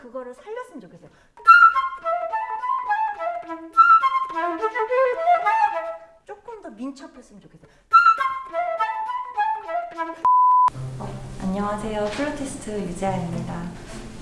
그거를 살렸으면 좋겠어요. 조금 더 민첩했으면 좋겠어요. 어, 안녕하세요. 플루티스트 유재아입니다.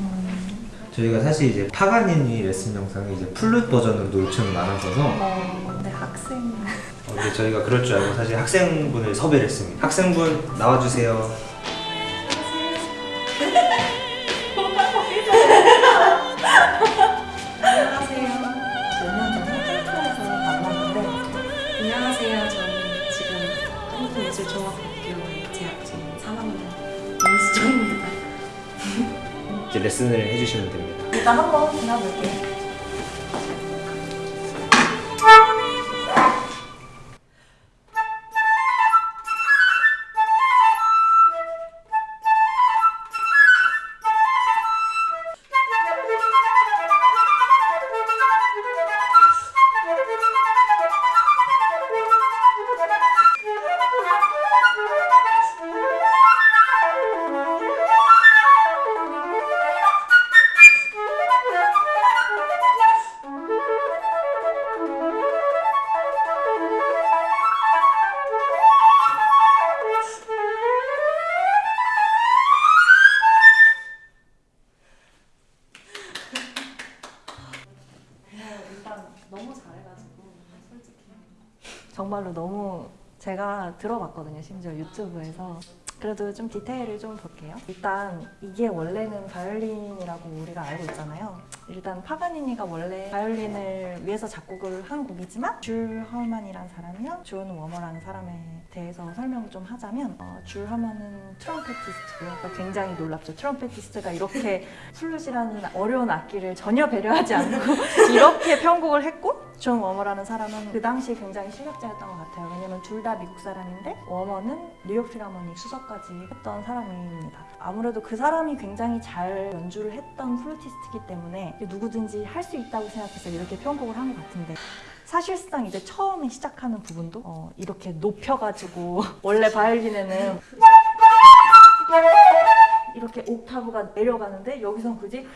음, 저희가 사실 이제 파가니니 레슨 영상이 이제 플룻 버전으로도 요청이 많았어서 어, 네, 학생. 어, 근데 저희가 그럴 줄 알고 사실 학생분을 섭외를 했습니다. 학생분 나와주세요. 한국예술종합학교에 재학 중인 3학년 민수정입니다. 이제 레슨을 해주시면 됩니다. 일단 한번 지나볼게요. 제가 들어봤거든요 심지어 유튜브에서. 그래도 좀 디테일을 좀 볼게요. 일단 이게 원래는 바이올린이라고 우리가 알고 있잖아요. 일단 파가니니가 원래 바이올린을 위해서 작곡을 한 곡이지만 줄 허만이라는 사람이랑 존 워머라는 사람에 대해서 설명을 좀 하자면 어, 줄 허만은 trumpetist고요. 그러니까 굉장히 놀랍죠. trumpetist가 이렇게 플룻이라는 어려운 악기를 전혀 배려하지 않고 이렇게 편곡을 했고 존 워머라는 사람은 그 당시 굉장히 실력자였던 것 같아요. 왜냐면 둘 다 미국 사람인데 워머는 뉴욕 필하모닉 수석까지 했던 사람입니다. 아무래도 그 사람이 굉장히 잘 연주를 했던 플루티스트이기 때문에 누구든지 할 수 있다고 생각해서 이렇게 편곡을 한 것 같은데 사실상 이제 처음에 시작하는 부분도 어, 이렇게 높여가지고 원래 바이올린에는 이렇게 옥타브가 내려가는데 여기선 굳이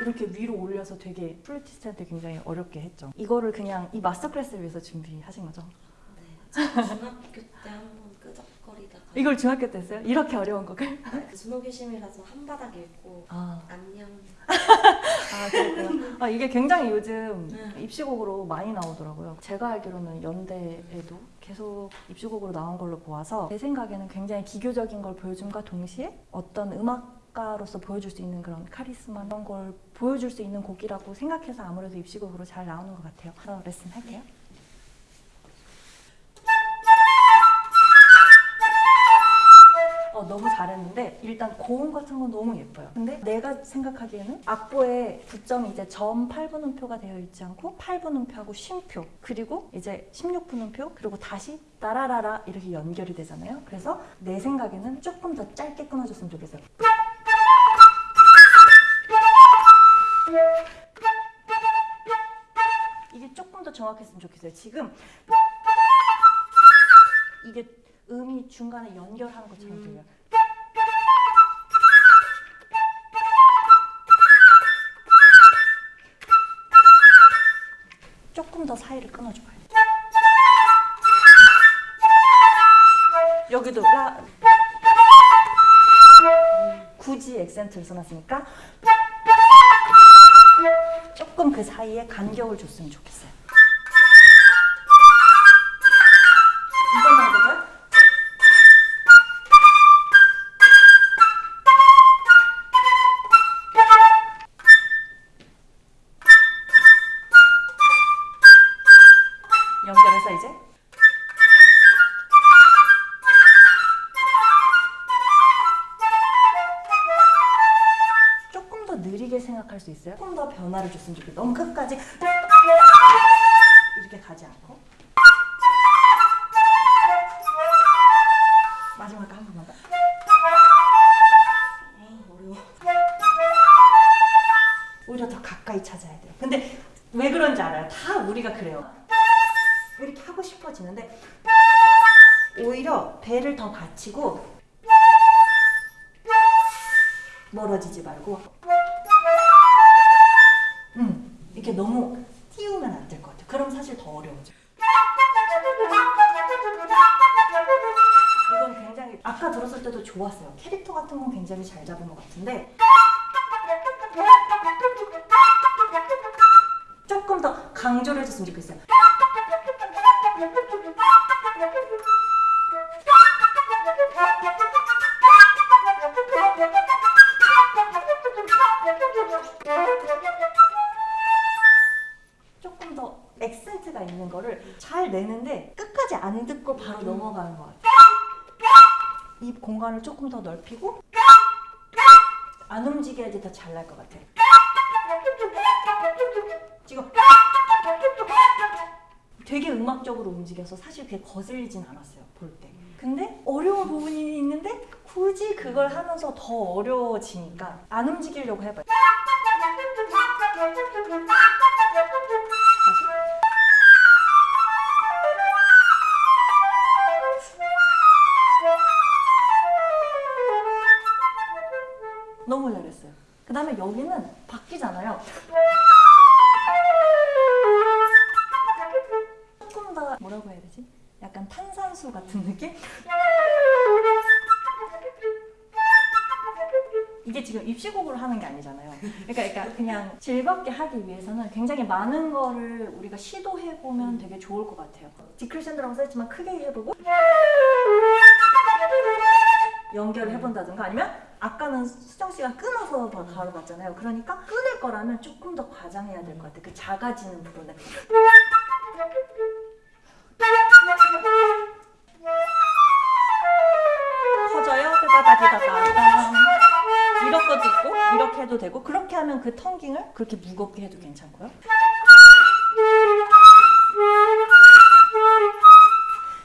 이렇게 위로 올려서 되게 플루티스트한테 굉장히 어렵게 했죠. 이거를 그냥 이 마스터 클래스를 위해서 준비하신 거죠? 네, 중학교 때 한번 끄적거리다가 이걸 중학교 때 했어요? 이렇게 어려운 곡을? 그 준호교심이라서 한 바닥 읽고 아, 안녕 아 그렇구나. 아, 이게 굉장히 요즘 네. 입시곡으로 많이 나오더라고요. 제가 알기로는 연대에도 계속 입시곡으로 나온 걸로 보아서 제 생각에는 굉장히 기교적인 걸 보여줌과 동시에 어떤 음악 가로서 보여줄 수 있는 그런 카리스마 이런 걸 보여줄 수 있는 곡이라고 생각해서 아무래도 입시곡으로 잘 나오는 것 같아요. 그래서 레슨 할게요. 어, 너무 잘했는데 일단 고음 같은 건 너무 예뻐요. 근데 내가 생각하기에는 악보에 부점이 이제 점 8분음표가 되어 있지 않고 8분음표하고 쉼표 그리고 이제 16분음표 그리고 다시 따라라라 이렇게 연결이 되잖아요. 그래서 내 생각에는 조금 더 짧게 끊어줬으면 좋겠어요. 이게 조금 더 정확했으면 좋겠어요. 지금 이게 음이 중간에 연결하는 것처럼 들려요. 조금 더 사이를 끊어줘봐요. 여기도 라 굳이 액센트를 써놨으니까 조금 그 사이에 간격을 줬으면 좋겠어요. 느리게 생각할 수 있어요? 조금 더 변화를 줬으면 좋겠어요. 너무 끝까지 이렇게 가지 않고 마지막 한 번만 더. 아 어려워 오히려 더 가까이 찾아야 돼요. 근데 왜 그런지 알아요? 다 우리가 그래요. 이렇게 하고 싶어지는데 오히려 배를 더 받치고 멀어지지 말고 음, 이렇게 너무 띄우면 안 될 것 같아요. 그럼 사실 더 어려워져. 이건 굉장히 아까 들었을 때도 좋았어요. 캐릭터 같은 건 굉장히 잘 잡은 것 같은데 조금 더 강조를 해줬으면 좋겠어요. 안 듣고 바로 넘어가는 것 같아요. 이 공간을 조금 더 넓히고 안 움직여야지 더 잘 날 것 같아요. 지금 되게 음악적으로 움직여서 사실 그게 거슬리진 않았어요 볼 때. 근데 어려운 부분이 있는데 굳이 그걸 하면서 더 어려워지니까 안 움직이려고 해봐요. 같은 느낌? 이게 지금 입시곡으로 하는 게 아니잖아요. 그러니까, 그러니까 그냥 즐겁게 하기 위해서는 굉장히 많은 거를 우리가 시도해 보면 되게 좋을 것 같아요. 디크리션드라고 써있지만 크게 해보고 연결을 해본다든가 아니면 아까는 수정 씨가 끊어서 더 가로 갔잖아요. 그러니까 끊을 거라면 조금 더 과장해야 될 것 같아요. 그 작아지는 부분을. 해도 되고 그렇게 하면 그 텅깅을 그렇게 무겁게 해도 괜찮고요.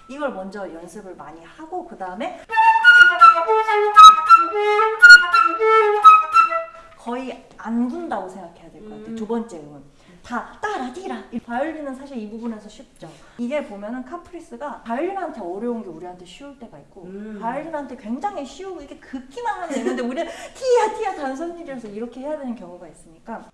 이걸 먼저 연습을 많이 하고 그 다음에 거의 안 군다고 생각해야 될 것 같아요. 두 번째 음은. 다 따라디라. 이 바이올린은 사실 이 부분에서 쉽죠. 이게 보면은 카프리스가 바이올린한테 어려운 게 우리한테 쉬울 때가 있고 음. 바이올린한테 굉장히 쉬우고 이게 긋기만 하면 되는데 우리는 티야 티야 단선일이라서 이렇게 해야 되는 경우가 있으니까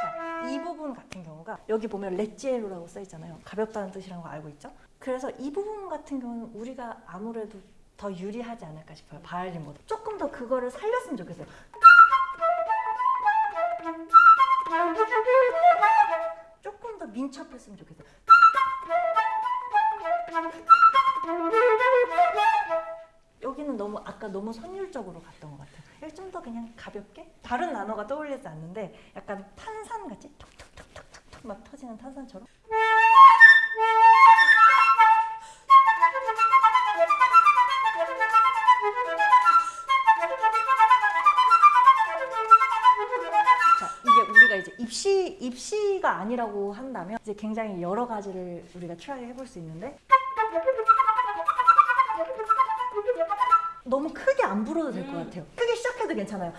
자, 이 부분 같은 경우가 여기 보면 레지에로라고 써 있잖아요. 가볍다는 뜻이라는 거 알고 있죠? 그래서 이 부분 같은 경우는 우리가 아무래도 더 유리하지 않을까 싶어요. 바이올린보다. 조금 더 그거를 살렸으면 좋겠어요. 조금 더 민첩했으면 좋겠어요. 여기는 너무 아까 너무 선율적으로 갔던 것 같아요. 좀 더 그냥 가볍게 다른 단어가 떠올리지 않는데 약간 탄산 같이 톡톡톡톡톡톡 막 터지는 탄산처럼. 아니라고 한다면 이제 굉장히 여러 가지를 우리가 try 해볼 수 있는데 너무 크게 안 불어도 될것 같아요. 크게 시작해도 괜찮아요.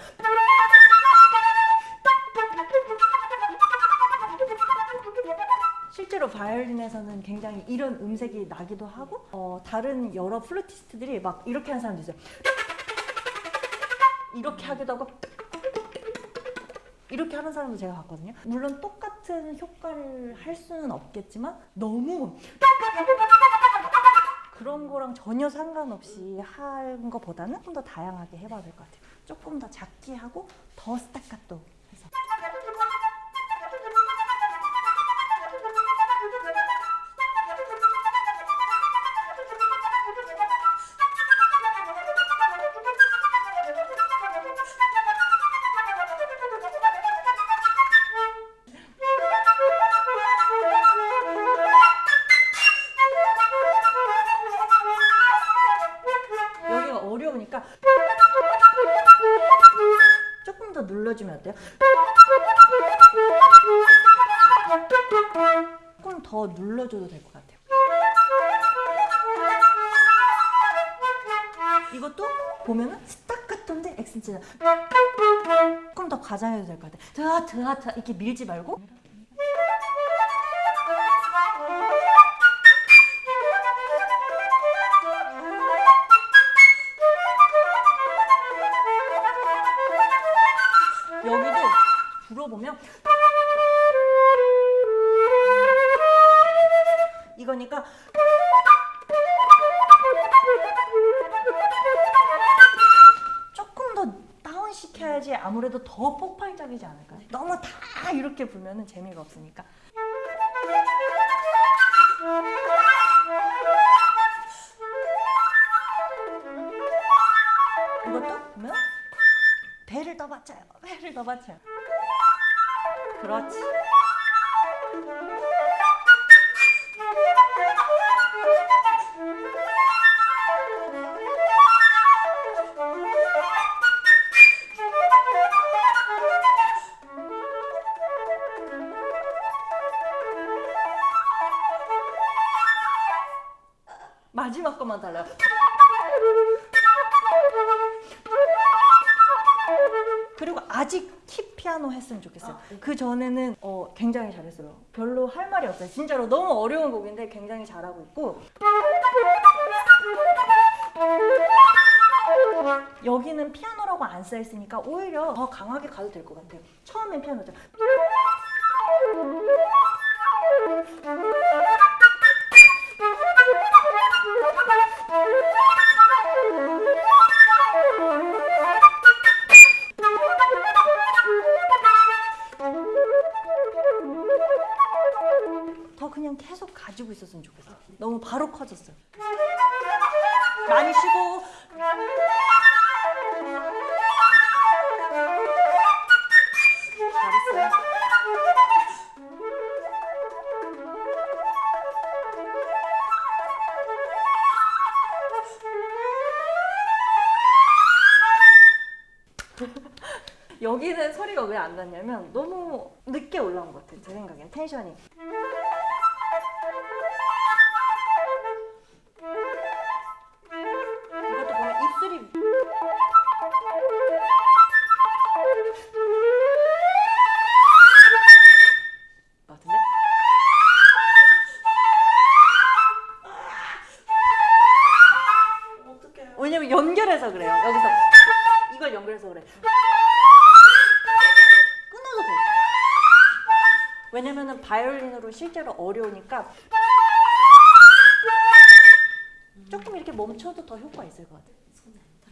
실제로 바이올린에서는 굉장히 이런 음색이 나기도 하고 어, 다른 여러 플루티스트들이 막 이렇게 하는 사람도 있어요. 이렇게 하기도 하고 이렇게 하는 사람도 제가 봤거든요. 물론 똑같 은 효과를 할 수는 없겠지만 너무 그런 거랑 전혀 상관없이 하는 것보다는 좀 더 다양하게 해봐야 될 것 같아요. 조금 더 작게 하고 더 스타카토 눌러주면 어때요? 조금 더 눌러줘도 될 것 같아요. 이것도 보면은 스타카토인데 액센트가 조금 더 과장해도 될 것 같아요. 드아 드아 드아 이렇게 밀지 말고 아무래도 더 폭발적이지 않을까요? 너무 다 이렇게 불면은 재미가 없으니까. 이것도 보면 배를 더 받쳐요. 배를 더 받쳐요. 그렇지. 마지막 것만 달라요. 그리고 아직 키 피아노 했으면 좋겠어요. 그 전에는 어, 굉장히 잘했어요. 별로 할 말이 없어요. 진짜로 너무 어려운 곡인데 굉장히 잘하고 있고. 여기는 피아노라고 안 써 있으니까 오히려 더 강하게 가도 될 것 같아요. 처음엔 피아노죠. 있었으면 좋겠어요. 너무 바로 커졌어요. 많이 쉬고 잘했어요. 여기는 소리가 왜 안 났냐면 너무 늦게 올라온 것 같아요. 제 생각엔 텐션이. 왜냐면은 바이올린으로 실제로 어려우니까 조금 이렇게 멈춰도 더 효과 있을 것 같아요.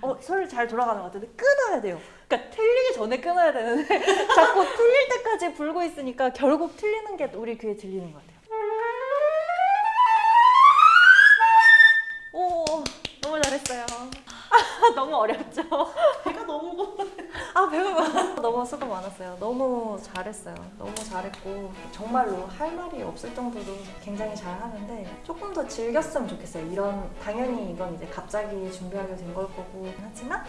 어, 소리 잘 돌아가는 것 같은데 끊어야 돼요. 그러니까 틀리기 전에 끊어야 되는데 자꾸 틀릴 때까지 불고 있으니까 결국 틀리는 게 우리 귀에 들리는 것 같아요. 오, 너무 잘했어요. 너무 어렵죠? 배가 너무 고파. 아 배가 너무 수고 많았어요. 너무 잘했어요. 너무 잘했고 정말로 할 말이 없을 정도로 굉장히 잘하는데 조금 더 즐겼으면 좋겠어요. 이런 당연히 이건 이제 갑자기 준비하게 된 걸 거고 하지만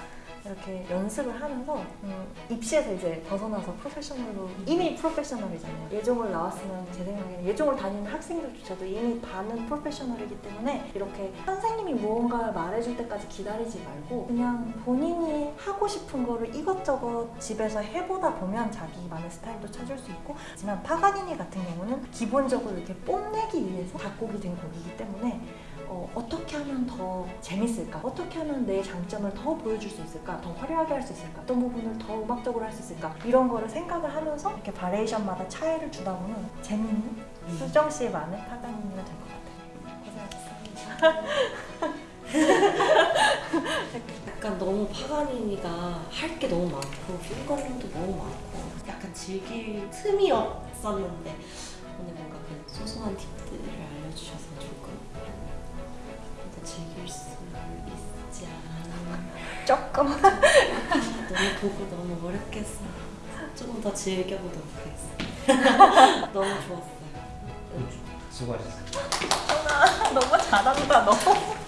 이렇게 연습을 하면서 음, 입시에서 이제 벗어나서 프로페셔널로 이미 프로페셔널이잖아요. 예종을 나왔으면 제 생각에는 예종을 다니는 학생들조차도 이미 반은 프로페셔널이기 때문에 이렇게 선생님이 무언가를 말해줄 때까지 기다리지 말고 그냥 본인이 하고 싶은 거를 이것저것 집에서 해보다 보면 자기만의 스타일도 찾을 수 있고 하지만 파가니니 같은 경우는 기본적으로 이렇게 뽐내기 위해서 작곡이 된 곡이기 때문에 어, 어떻게 하면 더 재밌을까? 어떻게 하면 내 장점을 더 보여줄 수 있을까? 더 화려하게 할 수 있을까? 어떤 부분을 더 음악적으로 할 수 있을까? 이런 거를 생각을 하면서 이렇게 바레이션마다 차이를 주다 보면 재밌는 수정 씨만의 파가니니가 될 것 같아요. 고생하셨습니다. 약간 너무 파가니니가 할 게 너무 많고 핑거링도 너무 많고 약간 즐길 틈이 없었는데 오늘 뭔가 그 소소한 팁들을 알려주셔서 조금 더 즐길 수 있지 않았나 조금. 너무 보고 너무 어렵겠어. 조금 더 즐겨보도록 하겠습니다. 너무 좋았어요. 수고하셨어요. 너무 잘한다 너.